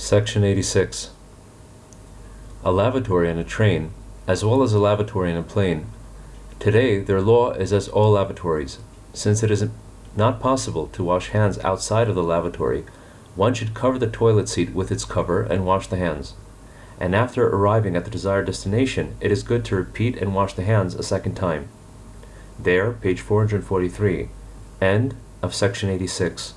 Section 86. A lavatory in a train, as well as a lavatory in a plane. Today, their law is as all lavatories. Since it is not possible to wash hands outside of the lavatory, one should cover the toilet seat with its cover and wash the hands. And after arriving at the desired destination, it is good to repeat and wash the hands a second time. There, page 443. End of section 86.